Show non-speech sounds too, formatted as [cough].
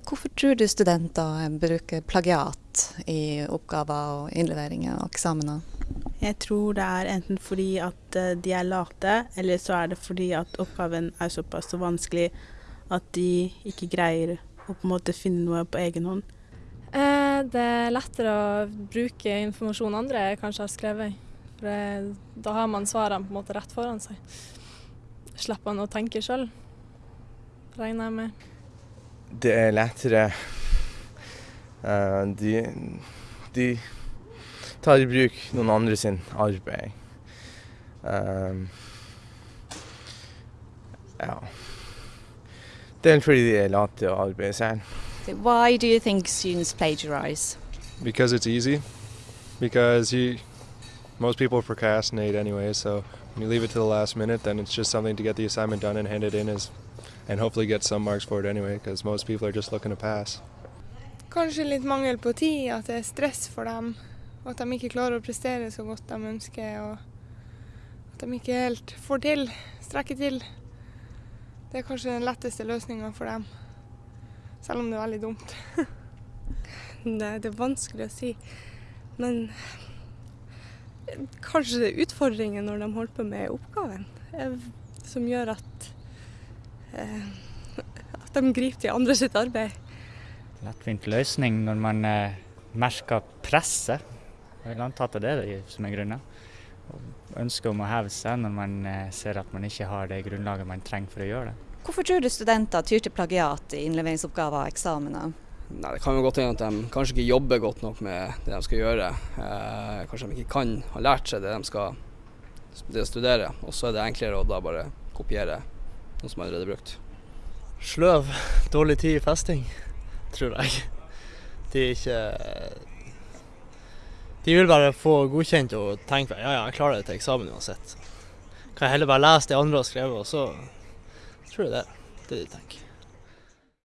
Hvorfor tror du studenter bruker plagiat i oppgaver og innleveringer og eksamener? Jeg tror det er enten fordi at eh, de er late, eller så er det fordi at oppgaven er såpass så vanskelig at de ikke greier å på en måte finne noe på egen hånd. Eh, det er lettere å bruke informasjon andre kanskje har skrevet. For det, da har man svarene på en måte rett foran seg. Slipper man å tenke sjøl, regner jeg med. Det er lettere uh, de, de tar i bruk noen andre sin arbeid. Um, ja. Det er fordi de er late og arbeider selv. Why do you think students plagiarize? Because it's easy. Because you, most people procrastinate anyway, so when you leave it to the last minute, then it's just something to get the assignment done and hand it in as, and hopefully get some marks for it anyway, because most people are just looking to pass. Kanskje litt mangel på tid, at det er stress for dem. Og at de ikke klarer å prestere så godt de ønsker. Og at de ikke helt får til, strekker til. Det er kanskje den letteste løsninga for dem. Selv om det er veldig dumt. [laughs] Nei, det er vanskelig å si. Men kanskje det er utfordringen når de holder på med oppgaven, eh, som gjør at, eh, at de griper til andre sitt arbeid. Lettvint løsning når man eh, merker presset. Jeg vil anta at det er det som er grunnen. Ønsket om å heve seg når man ser at man ikke har det grunnlaget man trenger for å gjøre det. Hvorfor tror du studenter tyr til plagiat i innleveringsoppgaver og eksamener? Nei, Det kan jo godt hende at de kanskje ikke jobber godt nok med det de skal gjøre. Eh, kanskje de ikke kan ha lært seg det de skal det studere. Og så er det enklere å da bare kopiere noe som allerede er brukt. Sløv, dårlig tid i festing, tror jeg. De er ikke De vil bare få godkjent og tenke ja, ja, jeg klarer det til eksamen uansett. Kan jeg heller bare lese det andre har skrevet, og så tror jeg det. Det er det de tenker.